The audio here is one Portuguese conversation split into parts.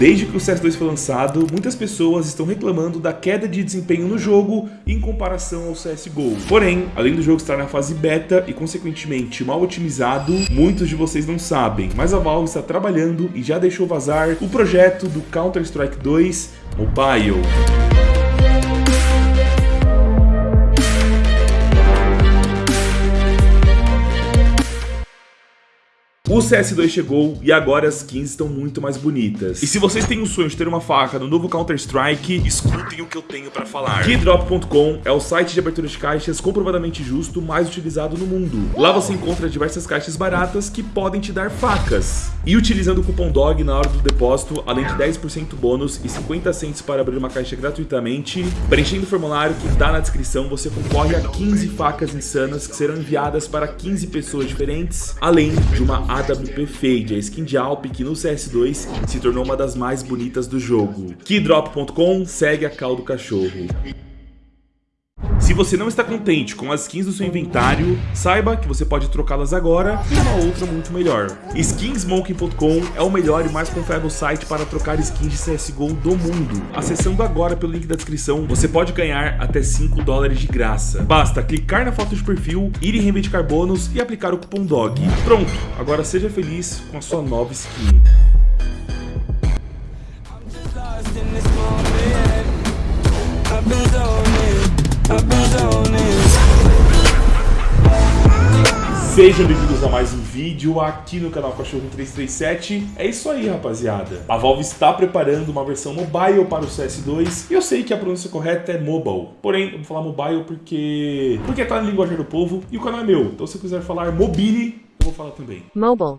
Desde que o CS2 foi lançado, muitas pessoas estão reclamando da queda de desempenho no jogo em comparação ao CSGO. Porém, além do jogo estar na fase beta e consequentemente mal otimizado, muitos de vocês não sabem, mas a Valve está trabalhando e já deixou vazar o projeto do Counter-Strike 2 Mobile. O CS2 chegou e agora as skins estão muito mais bonitas. E se vocês têm o sonho de ter uma faca no novo Counter-Strike, escutem o que eu tenho pra falar. Keydrop.com é o site de abertura de caixas comprovadamente justo mais utilizado no mundo. Lá você encontra diversas caixas baratas que podem te dar facas. E utilizando o cupom DOG na hora do depósito, além de 10% bônus e 50 centos para abrir uma caixa gratuitamente, preenchendo o formulário que está na descrição, você concorre a 15 facas insanas que serão enviadas para 15 pessoas diferentes, além de uma AWP Fade, a skin de Alp que no CS2 se tornou uma das mais bonitas do jogo. Keydrop.com segue a cal do cachorro. Se você não está contente com as skins do seu inventário, saiba que você pode trocá-las agora por uma outra muito melhor. Skinsmoking.com é o melhor e mais confiável site para trocar skins de CSGO do mundo. Acessando agora pelo link da descrição, você pode ganhar até 5 dólares de graça. Basta clicar na foto de perfil, ir em reivindicar bônus e aplicar o cupom DOG. Pronto, agora seja feliz com a sua nova skin. Sejam bem-vindos a mais um vídeo aqui no canal Cachorro 337. É isso aí, rapaziada. A Valve está preparando uma versão mobile para o CS2 e eu sei que a pronúncia correta é mobile. Porém, vou falar mobile porque porque tá na linguagem do povo e o canal é meu. Então se quiser falar mobile, eu vou falar também. Mobile.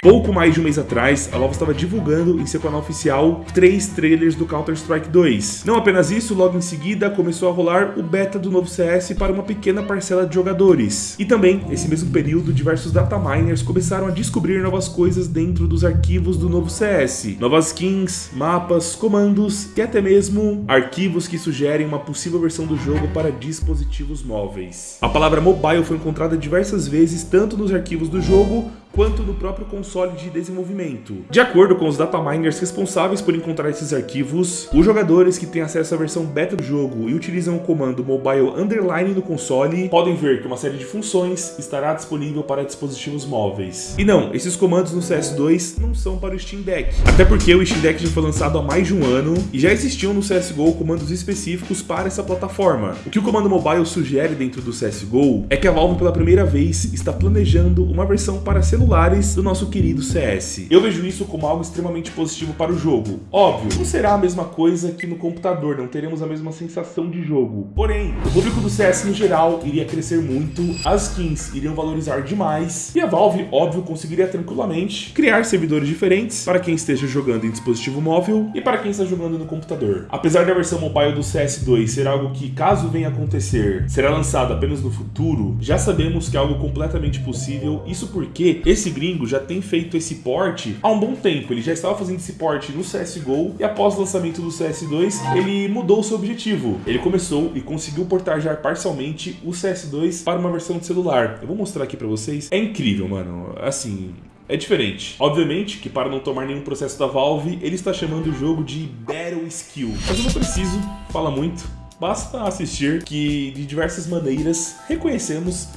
Pouco mais de um mês atrás, a Valve estava divulgando em seu canal oficial três trailers do Counter-Strike 2. Não apenas isso, logo em seguida começou a rolar o beta do novo CS para uma pequena parcela de jogadores. E também, nesse mesmo período, diversos dataminers começaram a descobrir novas coisas dentro dos arquivos do novo CS. Novas skins, mapas, comandos e até mesmo arquivos que sugerem uma possível versão do jogo para dispositivos móveis. A palavra mobile foi encontrada diversas vezes tanto nos arquivos do jogo quanto no próprio console de desenvolvimento. De acordo com os dataminers responsáveis por encontrar esses arquivos, os jogadores que têm acesso à versão beta do jogo e utilizam o comando mobile underline no console podem ver que uma série de funções estará disponível para dispositivos móveis. E não, esses comandos no CS2 não são para o Steam Deck, até porque o Steam Deck já foi lançado há mais de um ano e já existiam no CSGO comandos específicos para essa plataforma. O que o comando mobile sugere dentro do CSGO é que a Valve pela primeira vez está planejando uma versão para celular celulares do nosso querido CS. Eu vejo isso como algo extremamente positivo para o jogo. Óbvio, não será a mesma coisa que no computador, não teremos a mesma sensação de jogo. Porém, o público do CS no geral iria crescer muito, as skins iriam valorizar demais, e a Valve, óbvio, conseguiria tranquilamente criar servidores diferentes para quem esteja jogando em dispositivo móvel e para quem está jogando no computador. Apesar da versão mobile do CS2 ser algo que, caso venha acontecer, será lançado apenas no futuro, já sabemos que é algo completamente possível, isso porque esse gringo já tem feito esse port há um bom tempo. Ele já estava fazendo esse port no CSGO e após o lançamento do CS2, ele mudou o seu objetivo. Ele começou e conseguiu portar já parcialmente o CS2 para uma versão de celular. Eu vou mostrar aqui para vocês. É incrível, mano. Assim, é diferente. Obviamente que para não tomar nenhum processo da Valve, ele está chamando o jogo de Battle Skill. Mas eu não preciso falar muito, basta assistir que de diversas maneiras reconhecemos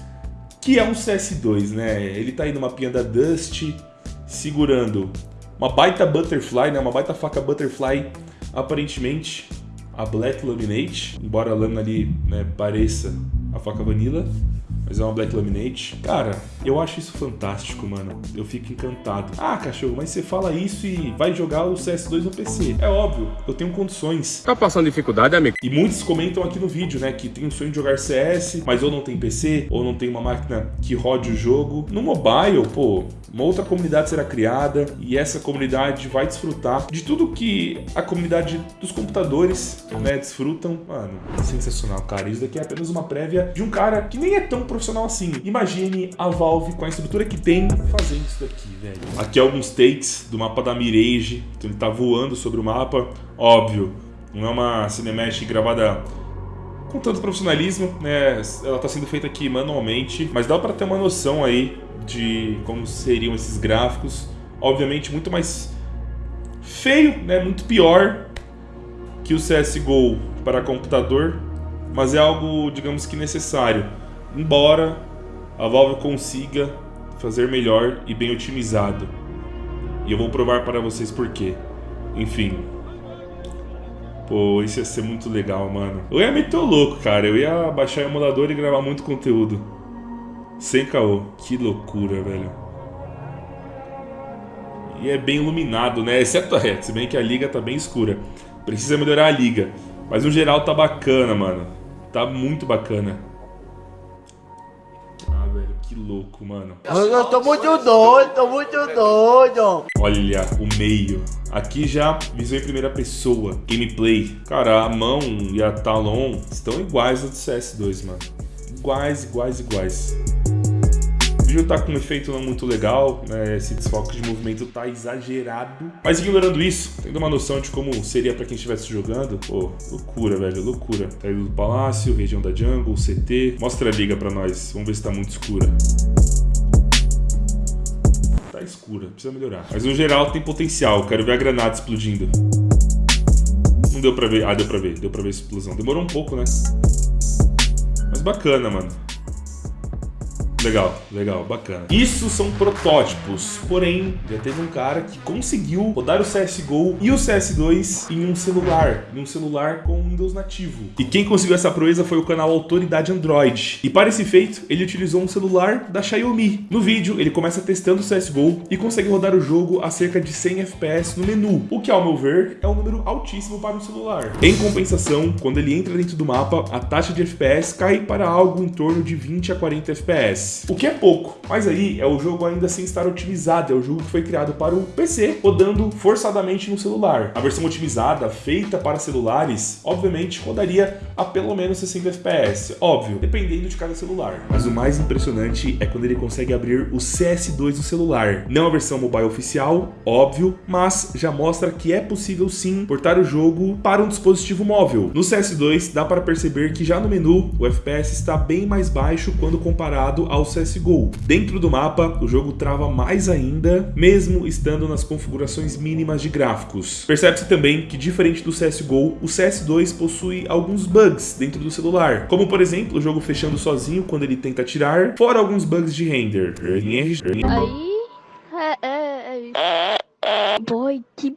que é um CS2, né? Ele tá aí numa pinha da Dust, segurando uma baita Butterfly, né? Uma baita faca Butterfly, aparentemente a Black Laminate, embora a lâmina ali né, pareça a faca Vanilla mas é uma Black Laminate. Cara, eu acho isso fantástico, mano. Eu fico encantado. Ah, cachorro, mas você fala isso e vai jogar o CS2 no PC. É óbvio, eu tenho condições. Tá passando dificuldade, amigo? E muitos comentam aqui no vídeo, né, que tem o sonho de jogar CS, mas ou não tem PC, ou não tem uma máquina que rode o jogo. No mobile, pô, uma outra comunidade será criada e essa comunidade vai desfrutar de tudo que a comunidade dos computadores, né, desfrutam. Mano, sensacional, cara. Isso daqui é apenas uma prévia de um cara que nem é tão profissional assim. Imagine a Com a estrutura que tem fazendo isso daqui, velho. Aqui alguns takes do mapa da Mirage. Então ele tá voando sobre o mapa. Óbvio, não é uma cinematic gravada com tanto profissionalismo, né? Ela tá sendo feita aqui manualmente, mas dá para ter uma noção aí de como seriam esses gráficos. Obviamente muito mais feio, né? Muito pior que o CSGO para computador, mas é algo, digamos que necessário. Embora a Valve consiga fazer melhor e bem otimizado. E eu vou provar para vocês por quê. Enfim. Pô, isso ia ser muito legal, mano. Eu ia meter o louco, cara. Eu ia baixar o emulador e gravar muito conteúdo. Sem caô. Que loucura, velho. E é bem iluminado, né? Exceto a reta, se bem que a liga tá bem escura. Precisa melhorar a liga. Mas no geral tá bacana, mano. Tá muito bacana. Que louco, mano. Eu tô muito doido, tô muito doido. Olha o meio. Aqui já visão em primeira pessoa. Gameplay. Cara, a mão e a Talon estão iguais ao do CS2, mano. Iguais, iguais, iguais vídeo tá com um efeito não muito legal, né? Esse desfoque de movimento tá exagerado. Mas ignorando isso, tendo uma noção de como seria pra quem estivesse jogando, pô, loucura, velho, loucura. Tá indo do palácio, região da jungle, CT. Mostra a liga pra nós, vamos ver se tá muito escura Tá escura, precisa melhorar. Mas no geral tem potencial, quero ver a granada explodindo. Não deu pra ver, ah, deu pra ver, deu pra ver a explosão. Demorou um pouco, né? Mas bacana, mano. Legal, legal, bacana. Isso são protótipos, porém, já teve um cara que conseguiu rodar o CSGO e o CS2 em um celular, em um celular com Windows nativo. E quem conseguiu essa proeza foi o canal Autoridade Android. E para esse feito, ele utilizou um celular da Xiaomi. No vídeo, ele começa testando o CSGO e consegue rodar o jogo a cerca de 100 FPS no menu, o que, ao meu ver, é um número altíssimo para um celular. Em compensação, quando ele entra dentro do mapa, a taxa de FPS cai para algo em torno de 20 a 40 FPS. O que é pouco, mas aí é o jogo ainda sem estar otimizado, é o jogo que foi criado para o PC, rodando forçadamente no celular. A versão otimizada, feita para celulares, obviamente rodaria a pelo menos 60 FPS, óbvio, dependendo de cada celular. Mas o mais impressionante é quando ele consegue abrir o CS2 no celular. Não a versão mobile oficial, óbvio, mas já mostra que é possível sim portar o jogo para um dispositivo móvel. No CS2 dá para perceber que já no menu o FPS está bem mais baixo quando comparado ao ao CSGO. Dentro do mapa, o jogo trava mais ainda, mesmo estando nas configurações mínimas de gráficos. Percebe-se também que, diferente do CSGO, o CS2 possui alguns bugs dentro do celular, como por exemplo o jogo fechando sozinho quando ele tenta atirar, fora alguns bugs de render. Aí, é, é, é. Boy, que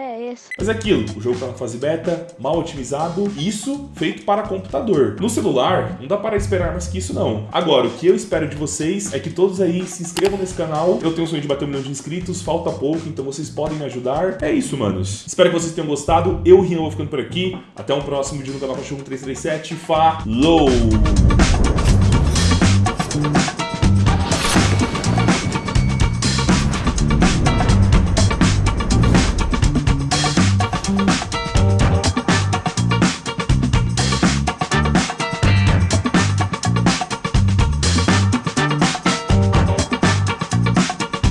é essa? Mas é aquilo, o jogo tá na fase beta, mal otimizado, isso feito para computador. No celular, não dá para esperar mais que isso não. Agora, o que eu espero de vocês é que todos aí se inscrevam nesse canal. Eu tenho o sonho de bater um milhão de inscritos, falta pouco, então vocês podem me ajudar. É isso, manos. Espero que vocês tenham gostado. Eu, Rian, vou ficando por aqui. Até um próximo vídeo no canal Cachorro 337. Falou!